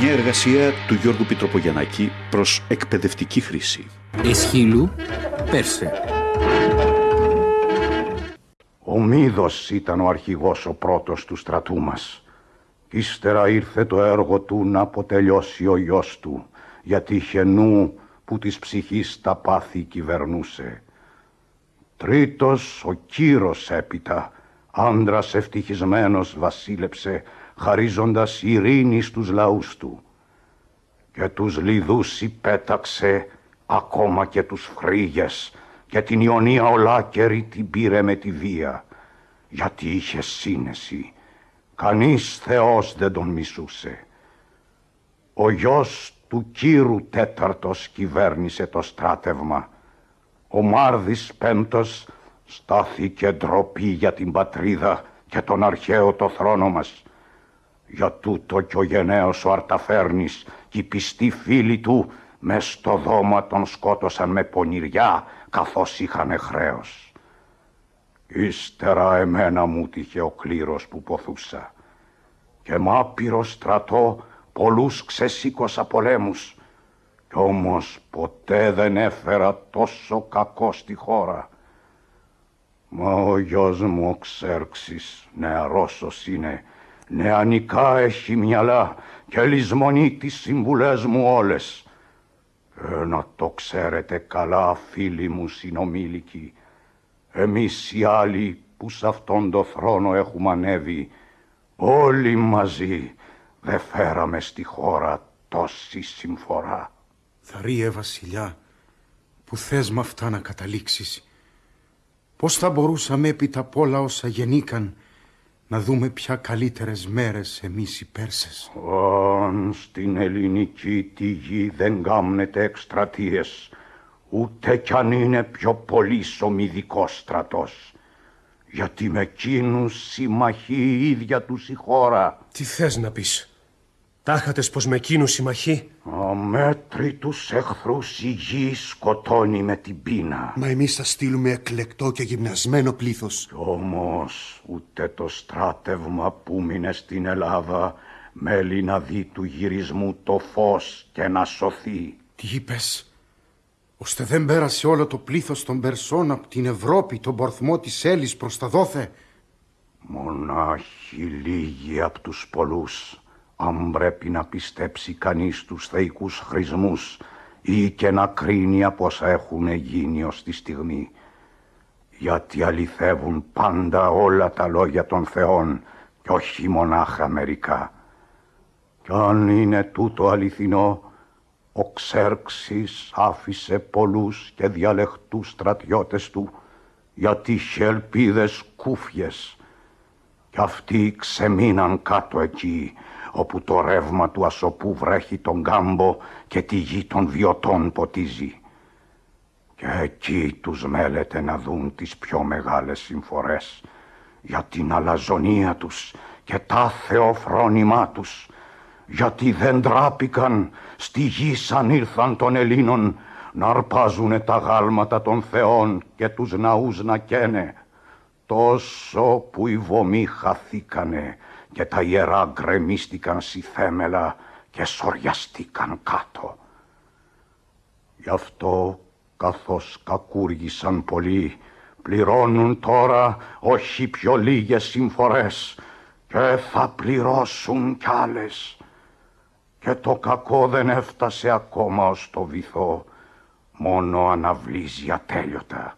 Μια εργασία του Γιώργου Πιτροπογιαννάκη προς εκπαιδευτική χρήση. Εσχύλου, Πέρσε. Ο Μίδος ήταν ο αρχηγός ο πρώτος του στρατού μας. Ύστερα ήρθε το έργο του να αποτελειώσει ο γιος του, γιατί είχε νου που της ψυχής τα πάθη κυβερνούσε. Τρίτος ο Κύρος έπειτα, άντρας ευτυχισμένος βασίλεψε, χαρίζοντας ειρήνη στους λαούς του. Και τους λιδούς υπέταξε, ακόμα και τους φρύγες, και την Ιωνία ολάκερη την πήρε με τη βία, γιατί είχε σύνεση. Κανείς Θεός δεν τον μισούσε. Ο γιος του Κύρου τέταρτος κυβέρνησε το στράτευμα. Ο Μάρδης πέμπτος στάθηκε ντροπή για την πατρίδα και τον αρχαίο το θρόνο μας. Για τούτο κι ο γενναίος ο Αρταφέρνης και οι πιστοί φίλοι του μες στο δώμα τον σκότωσαν με πονηριά καθώς είχαν χρέος. Ύστερα εμένα μου τύχε ο κλήρος που ποθούσα και μ' άπειρο στρατό πολλούς ξεσήκωσα πολέμους κι όμως ποτέ δεν έφερα τόσο κακό στη χώρα. Μα ο γιος μου ο Ξέρξης νεαρός είναι, νεανικά έχει μυαλά και λησμονεί τις συμβουλές μου όλες. Ε, να το ξέρετε καλά φίλοι μου συνομήλικοι, εμείς οι άλλοι που σε αυτόν το θρόνο έχουμε ανέβει, όλοι μαζί δεν φέραμε στη χώρα τόση συμφορά. Θαρίε βασιλιά, που θες με αυτά να καταλήξεις. Πώς θα μπορούσαμε έπειτα απ' όλα όσα γεννήκαν να δούμε πια καλύτερες μέρες εμείς οι Πέρσες. Αν στην ελληνική τη γη δεν κάμνετε εκστρατείες, ούτε κι αν είναι πιο πολύς ομιδικός στρατός. Γιατί με εκείνους συμμαχεί η ίδια τους η χώρα. Τι θες να πεις; Τάχατες πως με εκείνους συμμαχεί. Αμέτρητους εχθρούς η γη σκοτώνει με την πείνα. Μα εμείς θα στείλουμε εκλεκτό και γυμνασμένο πλήθος. Κι όμως ούτε το στράτευμα που μείνε στην Ελλάδα μέλει να δει του γυρισμού το φως και να σωθεί. Τι είπες, ώστε δεν πέρασε όλο το πλήθος των Περσών από την Ευρώπη, τον πορθμό της Έλλης προς τα δόθε; Μονάχοι λίγοι από τους πολλούς αν πρέπει να πιστέψει κανείς τους θεϊκούς χρησμούς ή και να κρίνει από όσα έχουν γίνει ως τη στιγμή. Γιατί αληθεύουν πάντα όλα τα λόγια των θεών και όχι μονάχα μερικά. Κι αν είναι τούτο αληθινό, ο Ξέρξης άφησε πολλούς και διαλεχτούς στρατιώτες του γιατί είχε ελπίδες κούφιες κι αυτοί ξεμείναν κάτω εκεί όπου το ρεύμα του ασωπού βρέχει τον κάμπο και τη γη των βιωτών ποτίζει. Και εκεί τους μέλετε να δουν τις πιο μεγάλες συμφορές για την αλαζονία τους και τα θεοφρόνημά τους γιατί δεν τράπηκαν στη γη σαν ήρθαν των Ελλήνων να αρπάζουνε τα γάλματα των θεών και τους ναούς να καίνε τόσο που οι βομοί χαθήκανε και τα ιερά γκρεμίστηκαν στη θέμελα και σοριαστήκαν κάτω. Γι' αυτό καθώς κακούργησαν πολλοί πληρώνουν τώρα όχι πιο λίγες συμφορές και θα πληρώσουν κι άλλες. Και το κακό δεν έφτασε ακόμα ως το βυθό, μόνο αναβλύζει ατέλειωτα.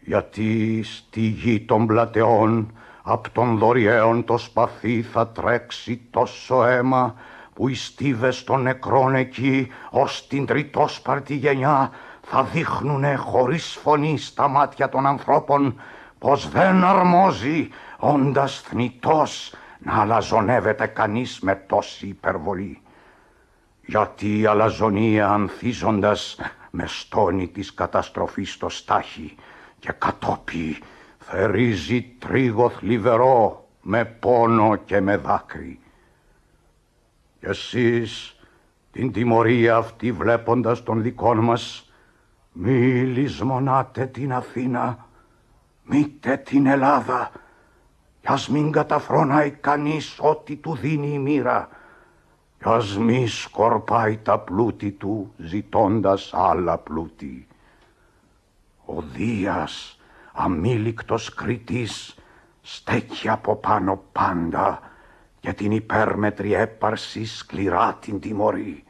Γιατί στη γη των πλατεών Απ' των δωριέων το σπαθί θα τρέξει τόσο αίμα που οι στίβες των νεκρών εκεί ως την τριτόσπαρτη γενιά θα δείχνουνε χωρίς φωνή στα μάτια των ανθρώπων πως δεν αρμόζει όντας θνητός να αλαζονεύεται κανείς με τόση υπερβολή. Γιατί η αλαζονία ανθίζοντας με στόνη της καταστροφής στο στάχι και κατόπι θερίζει τρίγο θλιβερό με πόνο και με δάκρυ. Κι εσείς την τιμωρία αυτή βλέποντας των δικών μας μη λησμονάτε την Αθήνα, μήτε την Ελλάδα κι ας μην καταφρονάει κανείς ό,τι του δίνει η μοίρα κι ας μη σκορπάει τα πλούτη του ζητώντας άλλα πλούτη. Ο Δίας, αμήλικτος κριτής, στέκει από πάνω πάντα για την υπέρμετρη έπαρση σκληρά την τιμωρεί.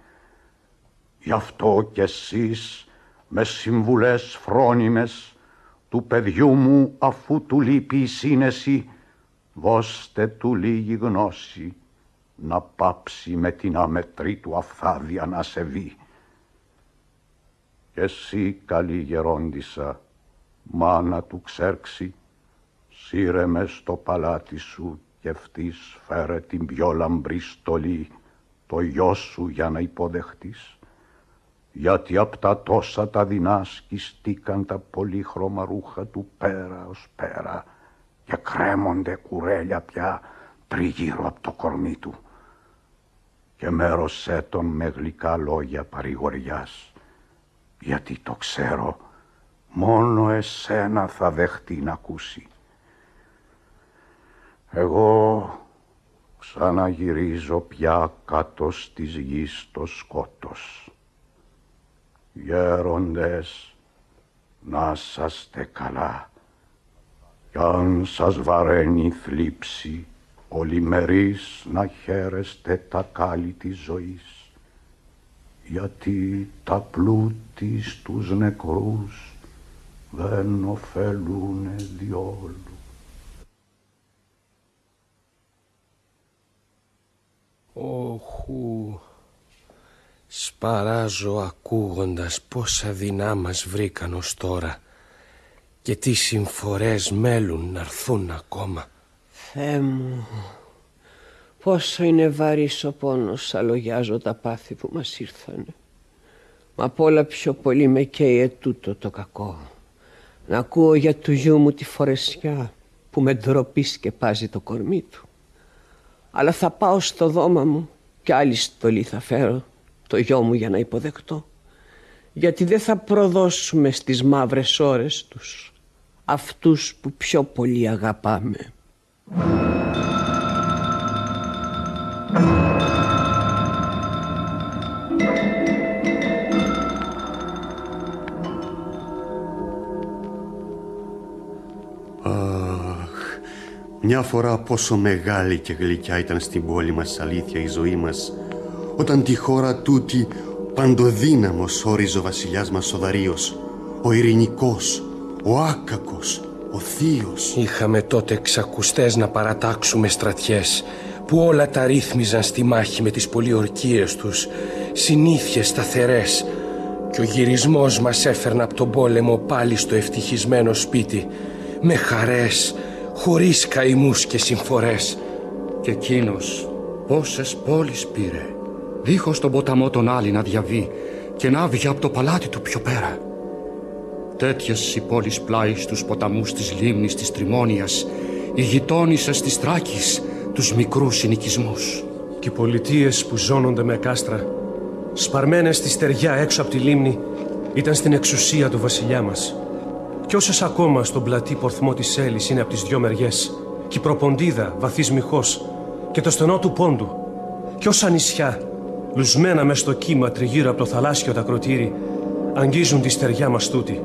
Γι' αυτό κι εσείς με συμβουλές φρόνιμες του παιδιού μου αφού του λείπει η σύνεση δώστε του λίγη γνώση να πάψει με την αμετρή του αφθάδια να σε βεί. Κι εσύ καλή γερόντισα, μάνα του ξέρξει, σύρε με στο παλάτι σου και αυτής φέρε την πιο λαμπρή στολή το γιο σου για να υποδεχτείς. Γιατί απ' τα τόσα τα δεινά σκιστήκαν τα πολύχρωμα ρούχα του πέρα ως πέρα και κρέμονται κουρέλια πια τριγύρω από το κορμί του. Και μέρωσέ τον με γλυκά λόγια παρηγοριάς, γιατί το ξέρω, μόνο εσένα θα δεχτεί να ακούσει. Εγώ ξαναγυρίζω πια κάτω στις γης το σκότος. Γέροντες, να σαστε καλά. Κι αν σας βαραίνει θλίψη, ολιμερείς να χαίρεστε τα κάλλη της ζωής. Γιατί τα πλούτη στους νεκρούς δεν ωφελούνε διόλου. Όχου, σπαράζω ακούγοντας πόσα δεινά μας βρήκαν ως τώρα και τι συμφορές μέλουν να έρθουν ακόμα. Θεέ μου, πόσο είναι βαρύς ο πόνος αλογιάζω τα πάθη που μας ήρθανε. Μα απ' όλα πιο πολύ με καίει ετούτο το κακό. Να ακούω για του γιού μου τη φορεσιά που με ντροπή σκεπάζει το κορμί του. Αλλά θα πάω στο δώμα μου και άλλη στολή θα φέρω το γιο μου για να υποδεχτώ. Γιατί δεν θα προδώσουμε στις μαύρες ώρες τους αυτούς που πιο πολύ αγαπάμε. Μια φορά πόσο μεγάλη και γλυκιά ήταν στην πόλη μας αλήθεια η ζωή μας όταν τη χώρα τούτη παντοδύναμος όριζε ο βασιλιάς μας ο Δαρίος, ο ειρηνικός, ο άκακος, ο θείος. Είχαμε τότε εξακουστές να παρατάξουμε στρατιές που όλα τα ρύθμιζαν στη μάχη με τις πολιορκίες τους, συνήθειες σταθερές και ο γυρισμός μας έφερνε από τον πόλεμο πάλι στο ευτυχισμένο σπίτι με χαρές, χωρίς καημούς και συμφορές. Και εκείνος πόσες πόλεις πήρε, δίχως τον ποταμό τον άλλη να διαβεί και να βγει από το παλάτι του πιο πέρα. Τέτοιες οι πόλεις πλάι στους ποταμούς της λίμνης της Τριμόνιας, οι γειτόνισσες της Τράκης, τους μικρούς συνοικισμούς. Και οι πολιτείες που ζώνονται με κάστρα, σπαρμένες στη στεριά έξω από τη λίμνη, ήταν στην εξουσία του βασιλιά μας. Κι όσε ακόμα στον πλατή πορθμό της Έλλης είναι από τις δυο μεριές, και η προποντίδα βαθύς μυχός και το στενό του πόντου, κι όσα νησιά, λουσμένα μες στο κύμα τριγύρω από το θαλάσσιο τα κροτήρι, αγγίζουν τη στεριά μας τούτη.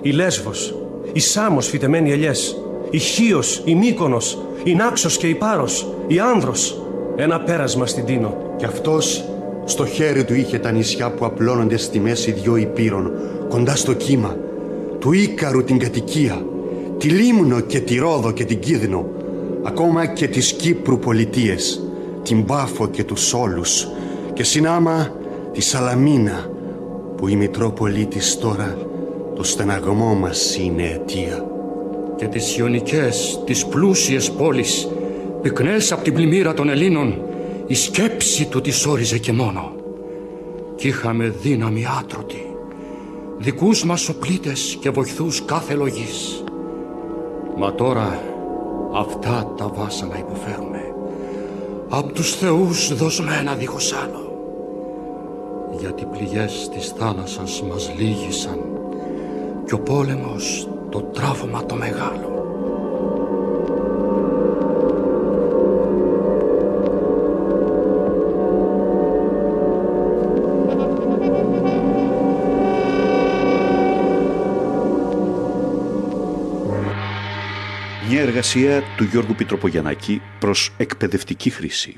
Η Λέσβος, η Σάμος φυτεμένη ελιές, η Χίος, η Μύκονος, η Νάξος και η Πάρος, η Άνδρος, ένα πέρασμα στην Τίνο. Κι αυτός στο χέρι του είχε τα νησιά που απλώνονται στη μέση δυο υπήρων, κοντά στο κύμα, του Ίκαρου την κατοικία, τη Λίμνο και τη Ρόδο και την Κίδνο, ακόμα και τις Κύπρου πολιτείες, την Πάφο και τους Όλους και συνάμα τη Σαλαμίνα, που η Μητρόπολη της τώρα το στεναγμό μας είναι αιτία. Και τις Ιωνικές, τις πλούσιες πόλεις, πυκνές από την πλημμύρα των Ελλήνων, η σκέψη του τις όριζε και μόνο. Κι είχαμε δύναμη άτρωτη, δικούς μας οπλίτες και βοηθούς κάθε λογής. Μα τώρα αυτά τα βάσανα υποφέρουμε, απ' τους θεούς δοσμένα δίχως άλλο. Γιατί πληγές της θάλασσας μας λύγησαν και ο πόλεμος το τράφωμα το μεγάλο. Μια εργασία του Γιώργου Πιτροπογιαννάκη προς εκπαιδευτική χρήση.